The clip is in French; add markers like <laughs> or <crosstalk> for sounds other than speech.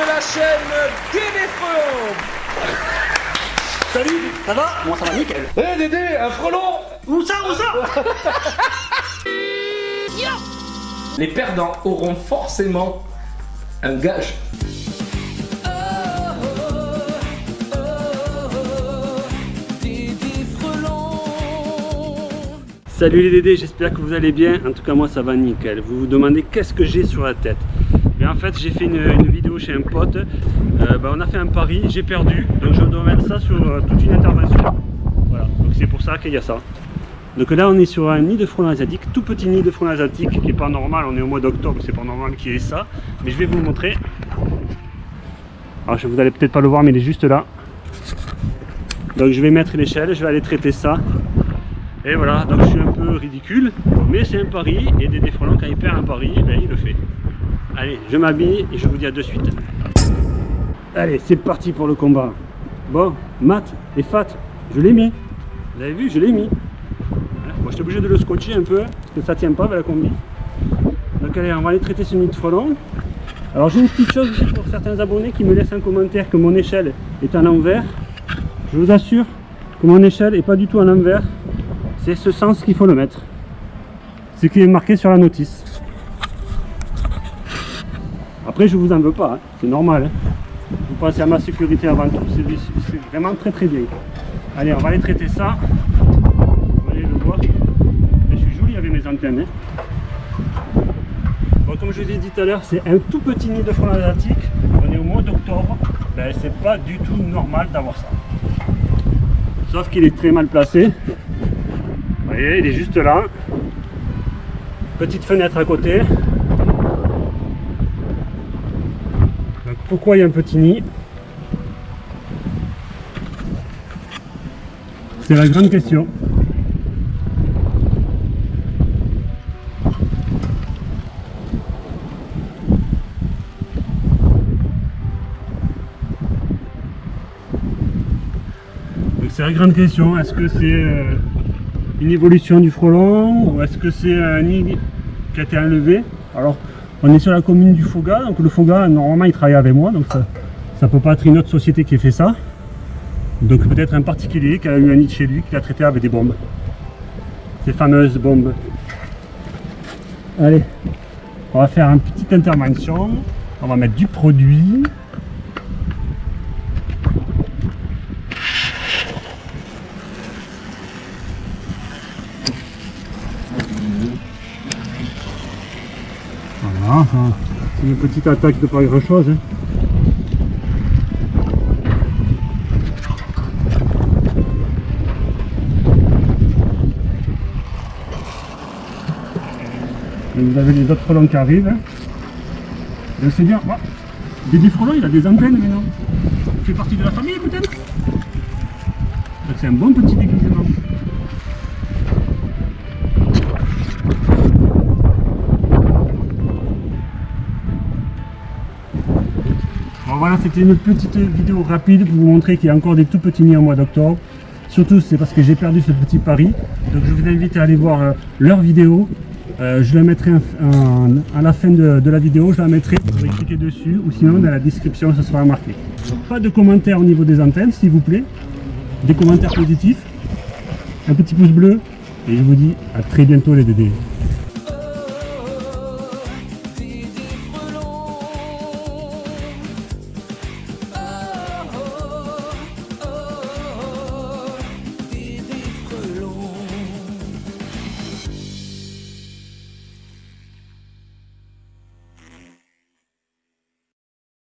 de la chaîne Frelon. Salut, ça va? Moi ça va? Nickel. Eh Dédé, un frelon! Où ça, où ça? <laughs> Les perdants auront forcément un gage. Salut les Dédés, j'espère que vous allez bien. En tout cas, moi ça va nickel. Vous vous demandez qu'est-ce que j'ai sur la tête? Mais en fait, j'ai fait une, vidéo chez un pote. Euh, bah, on a fait un pari, j'ai perdu. Donc je dois mettre ça sur euh, toute une intervention. Voilà, donc c'est pour ça qu'il y a ça. Donc là, on est sur un nid de frelons asiatique, tout petit nid de frelons asiatique qui n'est pas normal. On est au mois d'octobre, c'est pas normal qu'il y ait ça. Mais je vais vous montrer. Alors, je- vous allez peut-être pas le voir, mais il est juste là. Donc je vais mettre l'échelle, je vais aller traiter ça. Et voilà, donc je suis un peu ridicule, mais c'est un pari, et Dédé Frelon, quand il perd un pari, ben, il le fait. Allez, je m'habille et je vous dis à de suite. Allez, c'est parti pour le combat. Bon, Matt et Fat, je l'ai mis. Vous avez vu, je l'ai mis. Voilà. Moi, j'étais obligé de le scotcher un peu, parce que ça tient pas avec la combi. Donc allez, on va aller traiter ce nid de frelon. Alors j'ai une petite chose aussi pour certains abonnés qui me laissent un commentaire que mon échelle est à l'envers. Je vous assure que mon échelle est pas du tout à l'envers. C'est ce sens qu'il faut le mettre. Ce qui est marqué sur la notice. Après, je vous en veux pas, hein. c'est normal. hein. Vous pensez à ma sécurité avant tout, c'est vraiment très très bien. Allez, on va aller traiter ça. Vous allez le voir. Je suis joli avec mes antennes. hein. Comme je vous ai dit tout à l'heure, c'est un tout petit nid de frelons asiatique. On est au mois d'octobre. Ben, c'est pas du tout normal d'avoir ça. Sauf qu'il est très mal placé. Voyez, il est juste là. Petite fenêtre à côté. Donc, pourquoi il y a un petit nid? C'est la grande question. C'est la grande question. Est-ce que c'est euh, une évolution du frelon ou est-ce que c'est un nid qui a été enlevé Alors, on est sur la commune du Foga, donc le Foga, normalement, il travaille avec moi, donc ça ça peut pas être une autre société qui ait fait ça. Donc peut-être un particulier qui a eu un nid chez lui, qui l'a traité avec des bombes. Ces fameuses bombes. Allez, on va faire une petite intervention. On va mettre du produit. C'est une petite attaque de pas grand chose. hein. Vous avez les autres frelons qui arrivent. c'est bien. Voilà. Dédé il a des antennes maintenant. Il fait partie de la famille peut-être? C'est un bon petit déguisement. Voilà, c'était une petite vidéo rapide pour vous montrer qu'il y a encore des tout petits nids au mois d'octobre. Surtout, c'est parce que j'ai perdu ce petit pari. Donc, je vous invite à aller voir euh, leur vidéo. Euh, je la mettrai à la fin de, de la vidéo, je la mettrai, vous pouvez cliquer dessus ou sinon dans la description ça sera marqué. Pas de commentaires au niveau des antennes s'il vous plaît, des commentaires positifs, un petit pouce bleu et je vous dis à très bientôt les dédés.